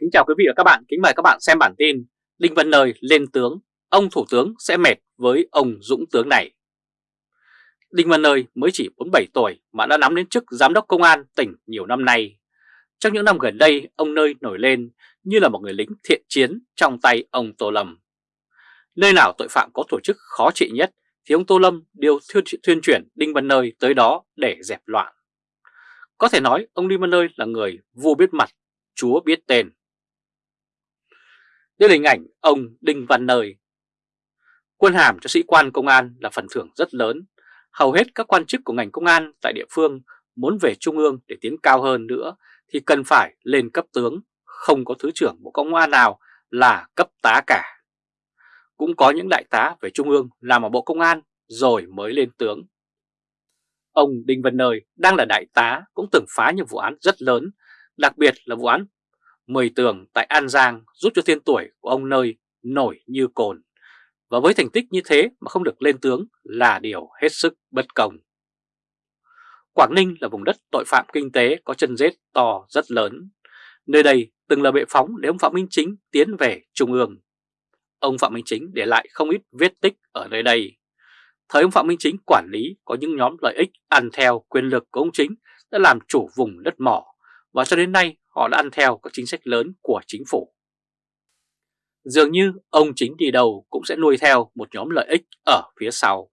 Kính chào quý vị và các bạn, kính mời các bạn xem bản tin Đinh Văn Nơi lên tướng, ông Thủ tướng sẽ mệt với ông Dũng tướng này. Đinh Văn Nơi mới chỉ 47 tuổi mà đã nắm đến chức Giám đốc Công an tỉnh nhiều năm nay. Trong những năm gần đây, ông Nơi nổi lên như là một người lính thiện chiến trong tay ông Tô Lâm. Nơi nào tội phạm có tổ chức khó trị nhất thì ông Tô Lâm đều thuyên chuyển Đinh Văn Nơi tới đó để dẹp loạn. Có thể nói ông Đinh Văn Nơi là người vua biết mặt, chúa biết tên. Đây là hình ảnh ông Đinh Văn Nơi. Quân hàm cho sĩ quan công an là phần thưởng rất lớn. Hầu hết các quan chức của ngành công an tại địa phương muốn về trung ương để tiến cao hơn nữa thì cần phải lên cấp tướng, không có thứ trưởng bộ công an nào là cấp tá cả. Cũng có những đại tá về trung ương làm ở bộ công an rồi mới lên tướng. Ông Đinh Văn Nơi đang là đại tá cũng từng phá những vụ án rất lớn, đặc biệt là vụ án Mười tường tại An Giang giúp cho tên tuổi của ông Nơi nổi như cồn. Và với thành tích như thế mà không được lên tướng là điều hết sức bất công. Quảng Ninh là vùng đất tội phạm kinh tế có chân rết to rất lớn. Nơi đây từng là bệ phóng để ông Phạm Minh Chính tiến về Trung ương. Ông Phạm Minh Chính để lại không ít vết tích ở nơi đây. Thời ông Phạm Minh Chính quản lý có những nhóm lợi ích ăn theo quyền lực của ông Chính đã làm chủ vùng đất mỏ và cho đến nay họ đã ăn theo các chính sách lớn của chính phủ. Dường như ông chính đi đầu cũng sẽ nuôi theo một nhóm lợi ích ở phía sau.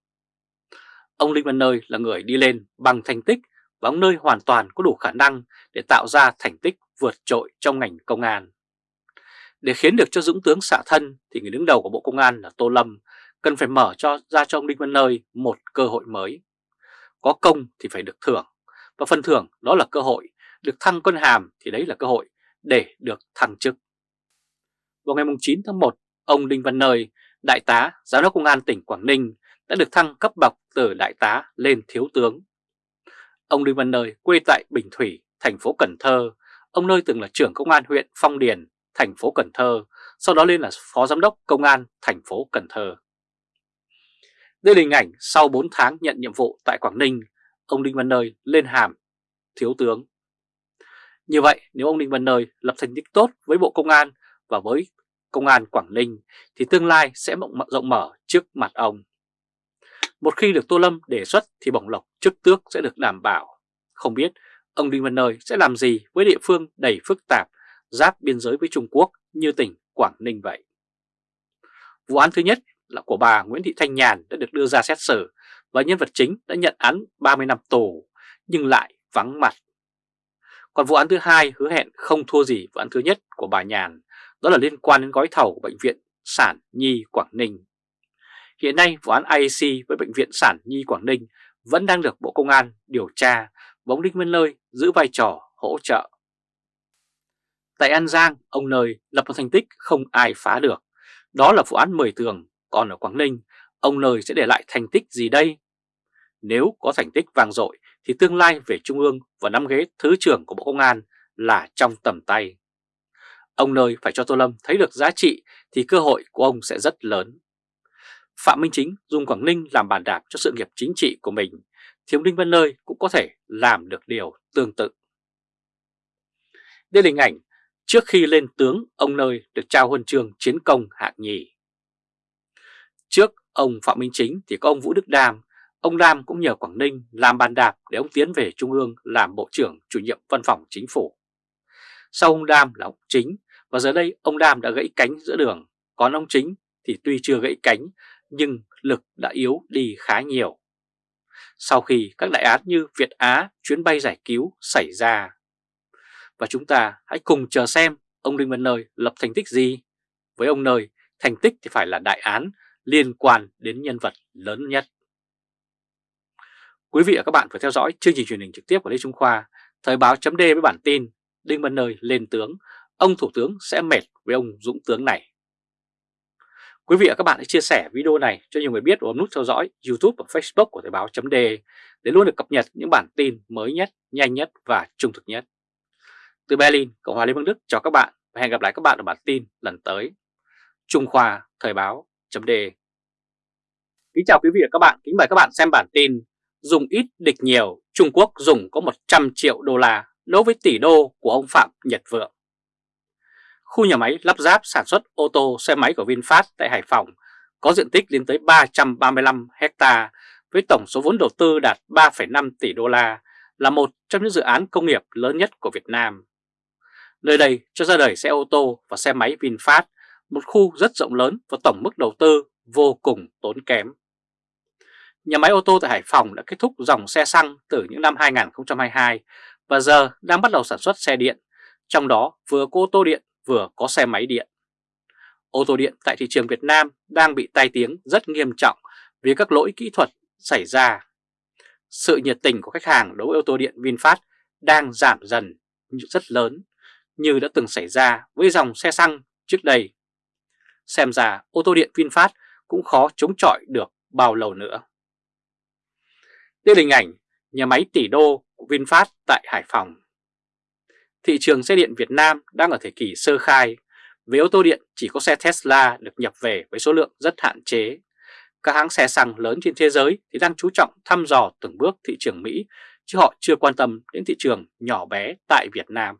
Ông Linh Văn Nơi là người đi lên bằng thành tích và ông Nơi hoàn toàn có đủ khả năng để tạo ra thành tích vượt trội trong ngành công an. Để khiến được cho Dũng tướng xạ thân thì người đứng đầu của Bộ Công an là Tô Lâm cần phải mở cho ra cho ông Đinh Văn Nơi một cơ hội mới. Có công thì phải được thưởng, và phần thưởng đó là cơ hội được thăng quân hàm thì đấy là cơ hội để được thăng chức. Vào ngày 9 tháng 1, ông Đinh Văn Nơi, Đại tá, Giám đốc Công an tỉnh Quảng Ninh đã được thăng cấp bậc từ Đại tá lên Thiếu tướng. Ông Đinh Văn Nơi quê tại Bình Thủy, thành phố Cần Thơ. Ông Nơi từng là trưởng công an huyện Phong Điền, thành phố Cần Thơ, sau đó lên là Phó Giám đốc Công an thành phố Cần Thơ. Đây là hình ảnh sau 4 tháng nhận nhiệm vụ tại Quảng Ninh, ông Đinh Văn Nơi lên hàm Thiếu tướng. Như vậy, nếu ông Đinh Văn Nơi lập thành tích tốt với Bộ Công an và với Công an Quảng Ninh, thì tương lai sẽ rộng mở trước mặt ông. Một khi được Tô Lâm đề xuất thì bổng lộc chức tước sẽ được đảm bảo. Không biết ông Đinh Văn Nơi sẽ làm gì với địa phương đầy phức tạp, giáp biên giới với Trung Quốc như tỉnh Quảng Ninh vậy. Vụ án thứ nhất là của bà Nguyễn Thị Thanh Nhàn đã được đưa ra xét xử và nhân vật chính đã nhận án 30 năm tù, nhưng lại vắng mặt còn vụ án thứ hai hứa hẹn không thua gì vụ án thứ nhất của bà Nhàn, đó là liên quan đến gói thầu của Bệnh viện Sản Nhi Quảng Ninh. Hiện nay vụ án IAC với Bệnh viện Sản Nhi Quảng Ninh vẫn đang được Bộ Công an điều tra và ông Đinh Văn Nơi giữ vai trò hỗ trợ. Tại An Giang, ông Nơi lập một thành tích không ai phá được. Đó là vụ án 10 tường, còn ở Quảng Ninh, ông Nơi sẽ để lại thành tích gì đây? Nếu có thành tích vang dội thì tương lai về Trung ương và nắm ghế Thứ trưởng của Bộ Công an là trong tầm tay. Ông nơi phải cho Tô Lâm thấy được giá trị thì cơ hội của ông sẽ rất lớn. Phạm Minh Chính dùng Quảng Ninh làm bàn đạp cho sự nghiệp chính trị của mình, thì ông Đinh Văn Nơi cũng có thể làm được điều tương tự. Đây là hình ảnh trước khi lên tướng ông Nơi được trao huân chương chiến công hạng nhì. Trước ông Phạm Minh Chính thì có ông Vũ Đức Đam Ông Lam cũng nhờ Quảng Ninh làm bàn đạp để ông tiến về Trung ương làm Bộ trưởng chủ nhiệm văn phòng chính phủ. Sau ông Đam là ông Chính và giờ đây ông Đam đã gãy cánh giữa đường, còn ông Chính thì tuy chưa gãy cánh nhưng lực đã yếu đi khá nhiều. Sau khi các đại án như Việt Á chuyến bay giải cứu xảy ra. Và chúng ta hãy cùng chờ xem ông Đinh Văn Nơi lập thành tích gì. Với ông Nơi, thành tích thì phải là đại án liên quan đến nhân vật lớn nhất. Quý vị và các bạn vừa theo dõi chương trình truyền hình trực tiếp của Lê Trung Khoa, Thời báo chấm với bản tin Đinh Văn Nơi lên tướng, ông Thủ tướng sẽ mệt với ông Dũng tướng này. Quý vị và các bạn hãy chia sẻ video này cho nhiều người biết và bấm nút theo dõi YouTube và Facebook của Thời báo chấm để luôn được cập nhật những bản tin mới nhất, nhanh nhất và trung thực nhất. Từ Berlin, Cộng hòa Liên bang Đức chào các bạn và hẹn gặp lại các bạn ở bản tin lần tới. Trung Khoa Thời báo chấm Kính chào quý vị và các bạn, kính mời các bạn xem bản tin dùng ít địch nhiều, Trung Quốc dùng có 100 triệu đô la đối với tỷ đô của ông Phạm Nhật Vượng. khu nhà máy lắp ráp sản xuất ô tô xe máy của VinFast tại Hải Phòng có diện tích lên tới 335 hecta với tổng số vốn đầu tư đạt 3,5 tỷ đô la là một trong những dự án công nghiệp lớn nhất của Việt Nam. Nơi đây cho ra đời xe ô tô và xe máy VinFast, một khu rất rộng lớn và tổng mức đầu tư vô cùng tốn kém. Nhà máy ô tô tại Hải Phòng đã kết thúc dòng xe xăng từ những năm 2022 và giờ đang bắt đầu sản xuất xe điện, trong đó vừa có ô tô điện vừa có xe máy điện. Ô tô điện tại thị trường Việt Nam đang bị tai tiếng rất nghiêm trọng vì các lỗi kỹ thuật xảy ra. Sự nhiệt tình của khách hàng đối với ô tô điện VinFast đang giảm dần rất lớn như đã từng xảy ra với dòng xe xăng trước đây. Xem ra ô tô điện VinFast cũng khó chống chọi được bao lâu nữa. Đây là hình ảnh nhà máy tỷ đô của VinFast tại Hải Phòng. Thị trường xe điện Việt Nam đang ở thời kỳ sơ khai. Về ô tô điện chỉ có xe Tesla được nhập về với số lượng rất hạn chế. Các hãng xe xăng lớn trên thế giới thì đang chú trọng thăm dò từng bước thị trường Mỹ, chứ họ chưa quan tâm đến thị trường nhỏ bé tại Việt Nam.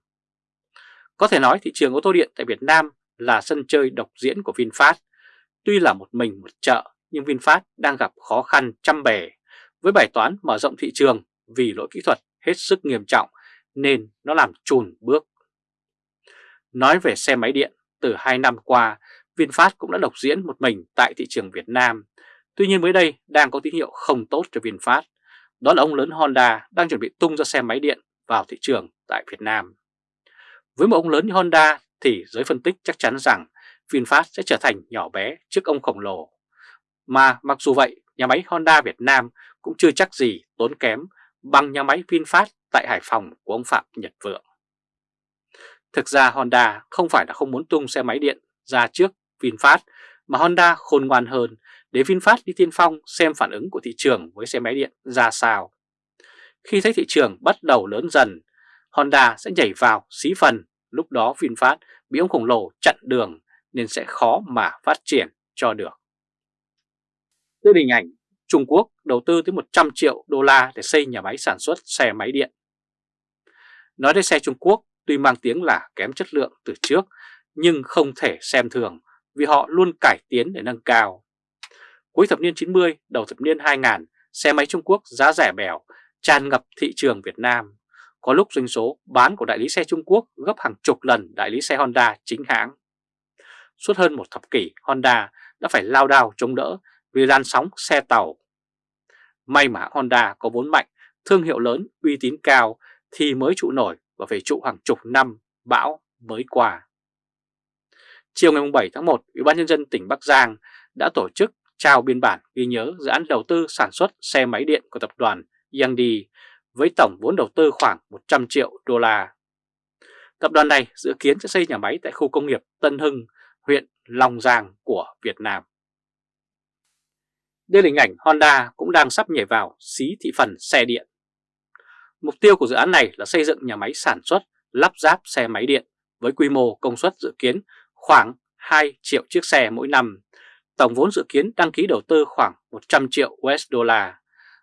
Có thể nói thị trường ô tô điện tại Việt Nam là sân chơi độc diễn của VinFast. Tuy là một mình một chợ, nhưng VinFast đang gặp khó khăn trăm bề với bài toán mở rộng thị trường vì lỗi kỹ thuật hết sức nghiêm trọng nên nó làm chùn bước. Nói về xe máy điện, từ 2 năm qua, VinFast cũng đã độc diễn một mình tại thị trường Việt Nam. Tuy nhiên mới đây đang có tín hiệu không tốt cho VinFast. Đó là ông lớn Honda đang chuẩn bị tung ra xe máy điện vào thị trường tại Việt Nam. Với một ông lớn như Honda thì giới phân tích chắc chắn rằng VinFast sẽ trở thành nhỏ bé trước ông khổng lồ. Mà mặc dù vậy, nhà máy Honda Việt Nam cũng chưa chắc gì tốn kém bằng nhà máy VinFast tại Hải Phòng của ông Phạm Nhật Vượng. Thực ra Honda không phải là không muốn tung xe máy điện ra trước VinFast mà Honda khôn ngoan hơn để VinFast đi tiên phong xem phản ứng của thị trường với xe máy điện ra sao. Khi thấy thị trường bắt đầu lớn dần, Honda sẽ nhảy vào xí phần, lúc đó VinFast bị ông khổng lồ chặn đường nên sẽ khó mà phát triển cho được. Đây là hình ảnh Trung Quốc đầu tư tới 100 triệu đô la để xây nhà máy sản xuất xe máy điện. Nói đến xe Trung Quốc tuy mang tiếng là kém chất lượng từ trước nhưng không thể xem thường vì họ luôn cải tiến để nâng cao. Cuối thập niên 90, đầu thập niên 2000, xe máy Trung Quốc giá rẻ bèo, tràn ngập thị trường Việt Nam. Có lúc doanh số bán của đại lý xe Trung Quốc gấp hàng chục lần đại lý xe Honda chính hãng. Suốt hơn một thập kỷ, Honda đã phải lao đao chống đỡ vì làn sóng xe tàu. May mà Honda có vốn mạnh, thương hiệu lớn, uy tín cao thì mới trụ nổi và phải trụ hàng chục năm bão mới qua. Chiều ngày 7 tháng 1, Ủy ban Nhân dân tỉnh Bắc Giang đã tổ chức trao biên bản ghi nhớ dự án đầu tư sản xuất xe máy điện của tập đoàn Yangdi với tổng vốn đầu tư khoảng 100 triệu đô la. Tập đoàn này dự kiến sẽ xây nhà máy tại khu công nghiệp Tân Hưng, huyện Long Giang của Việt Nam. Đây là hình ảnh Honda cũng đang sắp nhảy vào xí thị phần xe điện. Mục tiêu của dự án này là xây dựng nhà máy sản xuất, lắp ráp xe máy điện với quy mô công suất dự kiến khoảng 2 triệu chiếc xe mỗi năm. Tổng vốn dự kiến đăng ký đầu tư khoảng 100 triệu USD.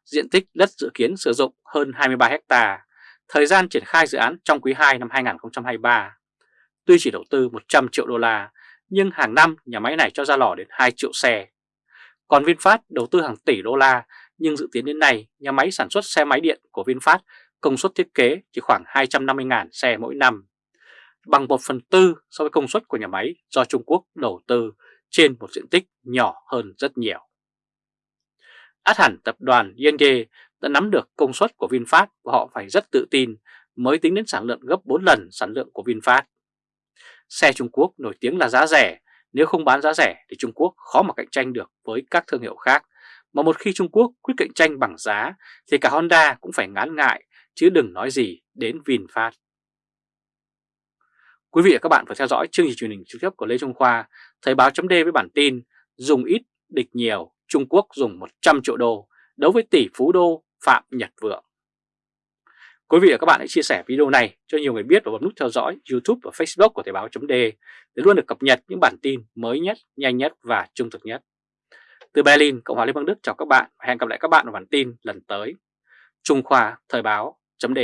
Diện tích đất dự kiến sử dụng hơn 23 hecta. Thời gian triển khai dự án trong quý 2 năm 2023. Tuy chỉ đầu tư 100 triệu đô la, nhưng hàng năm nhà máy này cho ra lò đến 2 triệu xe. Còn VinFast đầu tư hàng tỷ đô la, nhưng dự kiến đến nay nhà máy sản xuất xe máy điện của VinFast công suất thiết kế chỉ khoảng 250.000 xe mỗi năm, bằng 1 phần tư so với công suất của nhà máy do Trung Quốc đầu tư trên một diện tích nhỏ hơn rất nhiều. Át hẳn tập đoàn Yenge đã nắm được công suất của VinFast và họ phải rất tự tin mới tính đến sản lượng gấp 4 lần sản lượng của VinFast. Xe Trung Quốc nổi tiếng là giá rẻ, nếu không bán giá rẻ thì Trung Quốc khó mà cạnh tranh được với các thương hiệu khác. Mà một khi Trung Quốc quyết cạnh tranh bằng giá thì cả Honda cũng phải ngán ngại chứ đừng nói gì đến VinFast. Quý vị và các bạn vừa theo dõi chương trình truyền hình trực tiếp của Lê Trung Khoa, Thời báo chấm với bản tin Dùng ít, địch nhiều, Trung Quốc dùng 100 triệu đô, đấu với tỷ phú đô Phạm Nhật Vượng. Quý vị và các bạn hãy chia sẻ video này cho nhiều người biết và bấm nút theo dõi YouTube và Facebook của Thời báo .d để luôn được cập nhật những bản tin mới nhất, nhanh nhất và trung thực nhất. Từ Berlin, Cộng hòa Liên bang Đức chào các bạn và hẹn gặp lại các bạn ở bản tin lần tới. Trung Khoa Thời báo .d